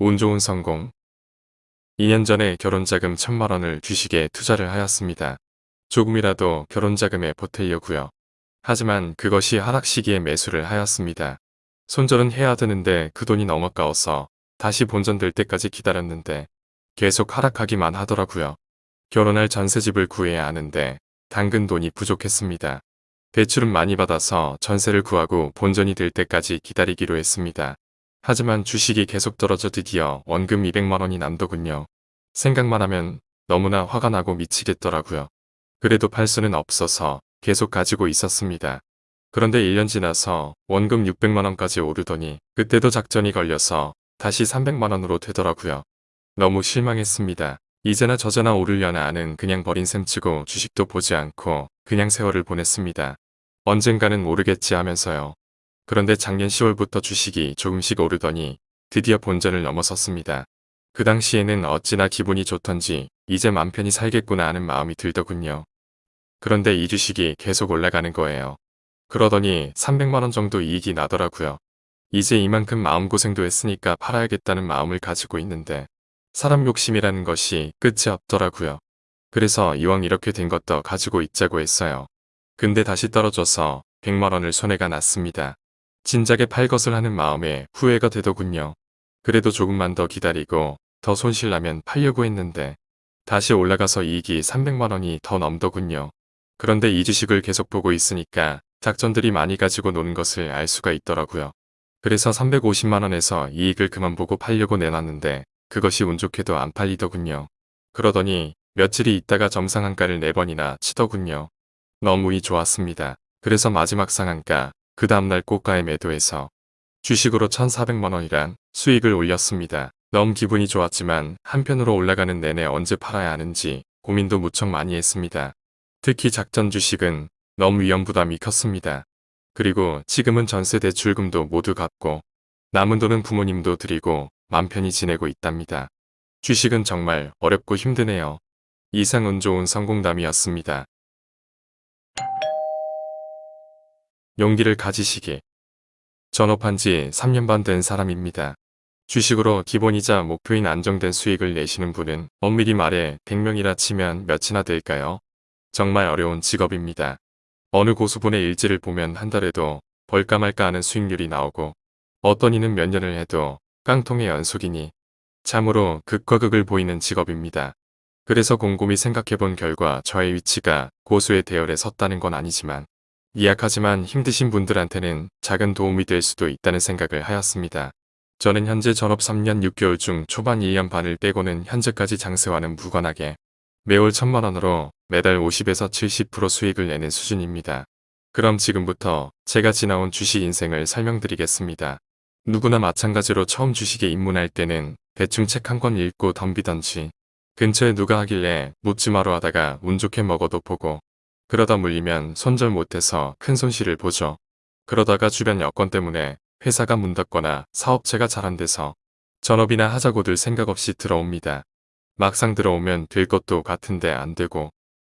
운 좋은 성공 2년 전에 결혼자금 천만 원을 주식에 투자를 하였습니다. 조금이라도 결혼자금에 보태려고요. 하지만 그것이 하락 시기에 매수를 하였습니다. 손절은 해야 되는데 그 돈이 너무 아까워서 다시 본전될 때까지 기다렸는데 계속 하락하기만 하더라고요. 결혼할 전세집을 구해야 하는데 당근 돈이 부족했습니다. 대출은 많이 받아서 전세를 구하고 본전이 될 때까지 기다리기로 했습니다. 하지만 주식이 계속 떨어져 드디어 원금 200만원이 남더군요. 생각만 하면 너무나 화가 나고 미치겠더라고요. 그래도 팔 수는 없어서 계속 가지고 있었습니다. 그런데 1년 지나서 원금 600만원까지 오르더니 그때도 작전이 걸려서 다시 300만원으로 되더라고요. 너무 실망했습니다. 이제나 저제나 오르려나 하는 그냥 버린 셈 치고 주식도 보지 않고 그냥 세월을 보냈습니다. 언젠가는 오르겠지 하면서요. 그런데 작년 10월부터 주식이 조금씩 오르더니 드디어 본전을 넘어섰습니다. 그 당시에는 어찌나 기분이 좋던지 이제 맘 편히 살겠구나 하는 마음이 들더군요. 그런데 이 주식이 계속 올라가는 거예요. 그러더니 300만원 정도 이익이 나더라고요. 이제 이만큼 마음고생도 했으니까 팔아야겠다는 마음을 가지고 있는데 사람 욕심이라는 것이 끝이 없더라고요. 그래서 이왕 이렇게 된 것도 가지고 있자고 했어요. 근데 다시 떨어져서 100만원을 손해가 났습니다. 진작에 팔 것을 하는 마음에 후회가 되더군요. 그래도 조금만 더 기다리고 더 손실나면 팔려고 했는데 다시 올라가서 이익이 300만원이 더 넘더군요. 그런데 이 주식을 계속 보고 있으니까 작전들이 많이 가지고 노는 것을 알 수가 있더라고요. 그래서 350만원에서 이익을 그만 보고 팔려고 내놨는데 그것이 운 좋게도 안 팔리더군요. 그러더니 며칠이 있다가 점상한가를 4번이나 치더군요. 너무 이 좋았습니다. 그래서 마지막 상한가 그 다음날 고가에 매도해서 주식으로 1,400만원이란 수익을 올렸습니다. 너무 기분이 좋았지만 한편으로 올라가는 내내 언제 팔아야 하는지 고민도 무척 많이 했습니다. 특히 작전 주식은 너무 위험 부담이 컸습니다. 그리고 지금은 전세 대출금도 모두 갚고 남은 돈은 부모님도 드리고 맘 편히 지내고 있답니다. 주식은 정말 어렵고 힘드네요. 이상 운 좋은 성공담이었습니다. 용기를 가지시기. 전업한 지 3년 반 된 사람입니다. 주식으로 기본이자 목표인 안정된 수익을 내시는 분은 엄밀히 말해 100명이라 치면 몇이나 될까요? 정말 어려운 직업입니다. 어느 고수분의 일지를 보면 한 달에도 벌까 말까 하는 수익률이 나오고 어떤 이는 몇 년을 해도 깡통의 연속이니 참으로 극과 극을 보이는 직업입니다. 그래서 곰곰이 생각해본 결과 저의 위치가 고수의 대열에 섰다는 건 아니지만 미약하지만 힘드신 분들한테는 작은 도움이 될 수도 있다는 생각을 하였습니다. 저는 현재 전업 3년 6개월 중 초반 1년 반을 빼고는 현재까지 장세와는 무관하게 매월 천만원으로 매달 50에서 70% 수익을 내는 수준입니다. 그럼 지금부터 제가 지나온 주식 인생을 설명드리겠습니다. 누구나 마찬가지로 처음 주식에 입문할 때는 대충 책 한 권 읽고 덤비던지 근처에 누가 하길래 묻지마로 하다가 운 좋게 먹어도 보고 그러다 물리면 손절 못해서 큰 손실을 보죠. 그러다가 주변 여건 때문에 회사가 문 닫거나 사업체가 잘 안 돼서 전업이나 하자고들 생각 없이 들어옵니다. 막상 들어오면 될 것도 같은데 안 되고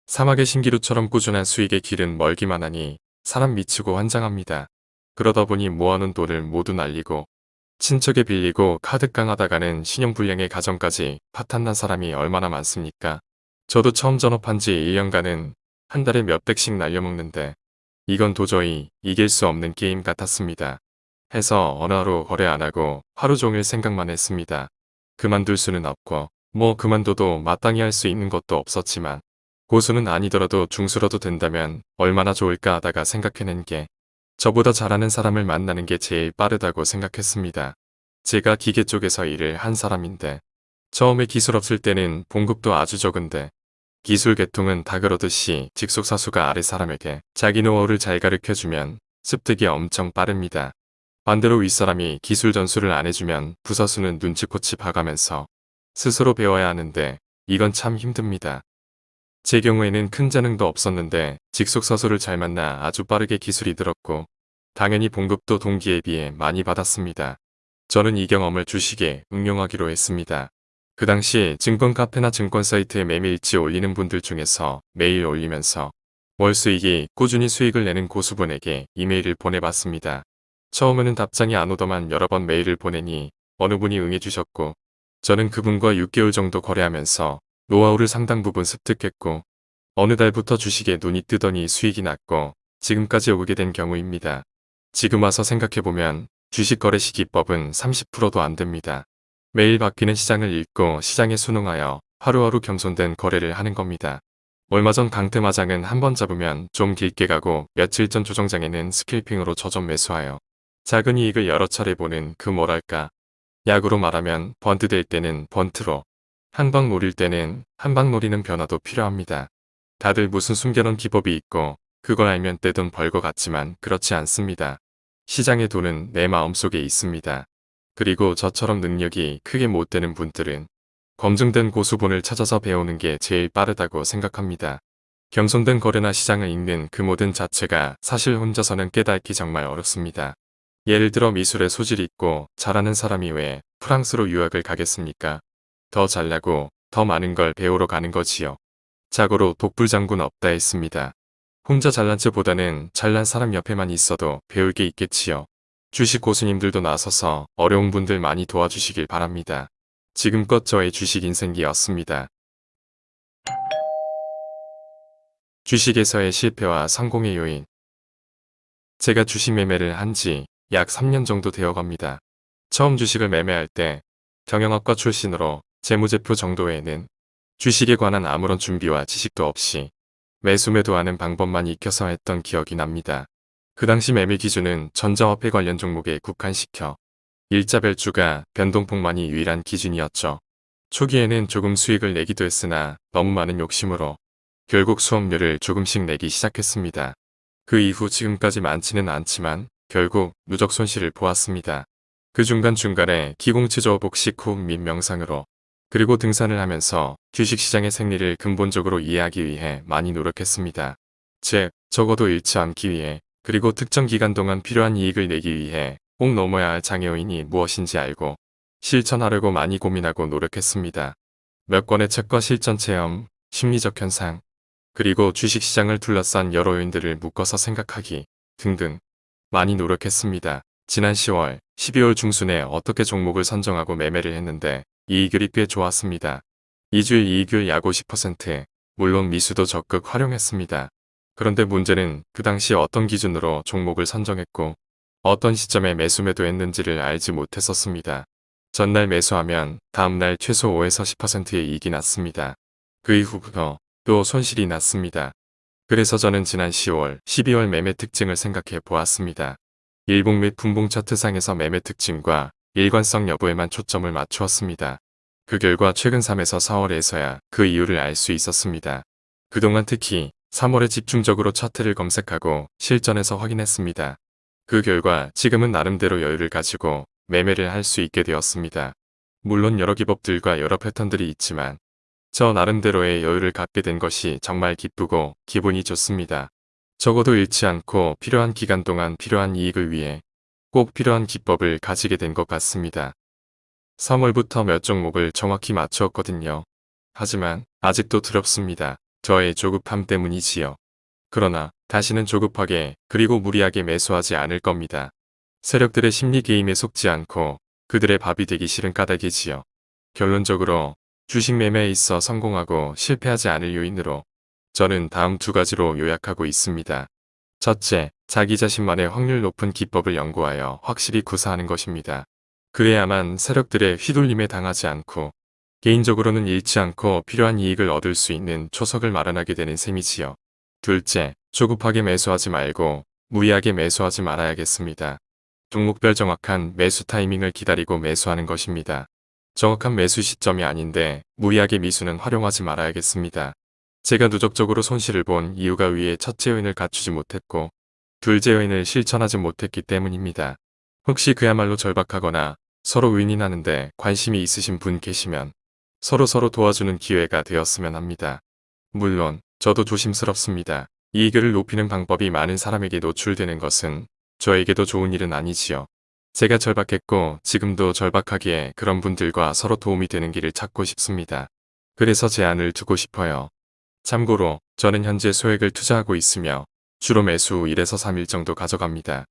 사막의 신기루처럼 꾸준한 수익의 길은 멀기만 하니 사람 미치고 환장합니다. 그러다 보니 모아놓은 돈을 모두 날리고 친척에 빌리고 카드 깡하다가는 신용불량의 가정까지 파탄난 사람이 얼마나 많습니까? 저도 처음 전업한 지 1년간은 한 달에 몇 백씩 날려먹는데 이건 도저히 이길 수 없는 게임 같았습니다. 해서 어느 하루 거래 안 하고 하루 종일 생각만 했습니다. 그만둘 수는 없고 뭐 그만둬도 마땅히 할 수 있는 것도 없었지만 고수는 아니더라도 중수라도 된다면 얼마나 좋을까 하다가 생각해낸 게 저보다 잘하는 사람을 만나는 게 제일 빠르다고 생각했습니다. 제가 기계 쪽에서 일을 한 사람인데 처음에 기술 없을 때는 봉급도 아주 적은데 기술 계통은 다 그러듯이 직속사수가 아래 사람에게 자기 노하우를 잘 가르쳐주면 습득이 엄청 빠릅니다. 반대로 윗사람이 기술 전수를 안 해주면 부서수는 눈치코치 봐가면서 스스로 배워야 하는데 이건 참 힘듭니다. 제 경우에는 큰 재능도 없었는데 직속사수를 잘 만나 아주 빠르게 기술이 들었고 당연히 봉급도 동기에 비해 많이 받았습니다. 저는 이 경험을 주식에 응용하기로 했습니다. 그 당시 증권 카페나 증권 사이트에 매매 일지 올리는 분들 중에서 매일 올리면서 월 수익이 꾸준히 수익을 내는 고수분에게 이메일을 보내봤습니다. 처음에는 답장이 안 오더만 여러 번 메일을 보내니 어느 분이 응해주셨고 저는 그분과 6개월 정도 거래하면서 노하우를 상당 부분 습득했고 어느 달부터 주식에 눈이 뜨더니 수익이 났고 지금까지 오게 된 경우입니다. 지금 와서 생각해보면 주식 거래 시 기법은 30%도 안 됩니다. 매일 바뀌는 시장을 읽고 시장에 순응하여 하루하루 겸손된 거래를 하는 겁니다. 얼마 전 강태마장은 한 번 잡으면 좀 길게 가고 며칠 전 조정장에는 스킬핑으로 저점 매수하여 작은 이익을 여러 차례 보는 그 뭐랄까 약으로 말하면 번트 될 때는 번트로 한방 노릴 때는 한방 노리는 변화도 필요합니다. 다들 무슨 숨겨놓은 기법이 있고 그걸 알면 떼돈 벌 것 같지만 그렇지 않습니다. 시장의 돈은 내 마음속에 있습니다. 그리고 저처럼 능력이 크게 못 되는 분들은 검증된 고수본을 찾아서 배우는 게 제일 빠르다고 생각합니다. 겸손된 거래나 시장을 읽는 그 모든 자체가 사실 혼자서는 깨닫기 정말 어렵습니다. 예를 들어 미술에 소질이 있고 잘하는 사람이 왜 프랑스로 유학을 가겠습니까? 더 잘나고 더 많은 걸 배우러 가는 거지요. 자고로 독불장군 없다 했습니다. 혼자 잘난 척보다는 잘난 사람 옆에만 있어도 배울 게 있겠지요. 주식 고수님들도 나서서 어려운 분들 많이 도와주시길 바랍니다. 지금껏 저의 주식 인생기였습니다. 주식에서의 실패와 성공의 요인 제가 주식 매매를 한 지 약 3년 정도 되어 갑니다. 처음 주식을 매매할 때 경영학과 출신으로 재무제표 정도에는 주식에 관한 아무런 준비와 지식도 없이 매수 매도하는 방법만 익혀서 했던 기억이 납니다. 그 당시 매매 기준은 전자화폐 관련 종목에 국한시켜 일자별주가 변동폭만이 유일한 기준이었죠. 초기에는 조금 수익을 내기도 했으나 너무 많은 욕심으로 결국 수업료를 조금씩 내기 시작했습니다. 그 이후 지금까지 많지는 않지만 결국 누적 손실을 보았습니다. 그 중간중간에 기공치조 복식 호흡 및 명상으로 그리고 등산을 하면서 주식시장의 생리를 근본적으로 이해하기 위해 많이 노력했습니다. 즉, 적어도 잃지 않기 위해 그리고 특정 기간 동안 필요한 이익을 내기 위해 꼭 넘어야 할 장애요인이 무엇인지 알고 실천하려고 많이 고민하고 노력했습니다. 몇 권의 책과 실전 체험, 심리적 현상, 그리고 주식시장을 둘러싼 여러 요인들을 묶어서 생각하기 등등 많이 노력했습니다. 지난 10월, 12월 중순에 어떻게 종목을 선정하고 매매를 했는데 이익률이 꽤 좋았습니다. 2주일 이익률 약 50%, 물론 미수도 적극 활용했습니다. 그런데 문제는 그 당시 어떤 기준으로 종목을 선정했고 어떤 시점에 매수 매도했는지를 알지 못했었습니다. 전날 매수하면 다음날 최소 5에서 10%의 이익이 났습니다. 그 이후부터 또 손실이 났습니다. 그래서 저는 지난 10월, 12월 매매 특징을 생각해 보았습니다. 일봉 및 분봉 차트상에서 매매 특징과 일관성 여부에만 초점을 맞추었습니다. 그 결과 최근 3에서 4월에서야 그 이유를 알 수 있었습니다. 그동안 특히 3월에 집중적으로 차트를 검색하고 실전에서 확인했습니다. 그 결과 지금은 나름대로 여유를 가지고 매매를 할 수 있게 되었습니다. 물론 여러 기법들과 여러 패턴들이 있지만 저 나름대로의 여유를 갖게 된 것이 정말 기쁘고 기분이 좋습니다. 적어도 잃지 않고 필요한 기간 동안 필요한 이익을 위해 꼭 필요한 기법을 가지게 된 것 같습니다. 3월부터 몇 종목을 정확히 맞추었거든요. 하지만 아직도 두렵습니다. 저의 조급함 때문이지요. 그러나 다시는 조급하게 그리고 무리하게 매수하지 않을 겁니다. 세력들의 심리 게임에 속지 않고 그들의 밥이 되기 싫은 까닭이지요. 결론적으로 주식 매매에 있어 성공하고 실패하지 않을 요인으로 저는 다음 두 가지로 요약하고 있습니다. 첫째, 자기 자신만의 확률 높은 기법을 연구하여 확실히 구사하는 것입니다. 그래야만 세력들의 휘둘림에 당하지 않고 개인적으로는 잃지 않고 필요한 이익을 얻을 수 있는 초석을 마련하게 되는 셈이지요. 둘째, 조급하게 매수하지 말고 무리하게 매수하지 말아야겠습니다. 종목별 정확한 매수 타이밍을 기다리고 매수하는 것입니다. 정확한 매수 시점이 아닌데 무리하게 미수는 활용하지 말아야겠습니다. 제가 누적적으로 손실을 본 이유가 위에 첫째 요인을 갖추지 못했고 둘째 요인을 실천하지 못했기 때문입니다. 혹시 그야말로 절박하거나 서로 윈윈하는데 관심이 있으신 분 계시면 서로 서로 도와주는 기회가 되었으면 합니다. 물론 저도 조심스럽습니다. 이익을 높이는 방법이 많은 사람에게 노출되는 것은 저에게도 좋은 일은 아니지요. 제가 절박했고 지금도 절박하기에 그런 분들과 서로 도움이 되는 길을 찾고 싶습니다. 그래서 제안을 두고 싶어요. 참고로 저는 현재 소액을 투자하고 있으며 주로 매수 후 1에서 3일 정도 가져갑니다.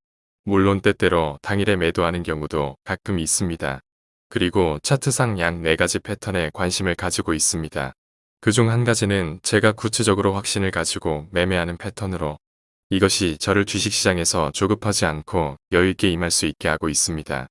물론 때때로 당일에 매도하는 경우도 가끔 있습니다. 그리고 차트상 약 4가지 패턴에 관심을 가지고 있습니다. 그 중 한 가지는 제가 구체적으로 확신을 가지고 매매하는 패턴으로 이것이 저를 주식시장에서 조급하지 않고 여유있게 임할 수 있게 하고 있습니다.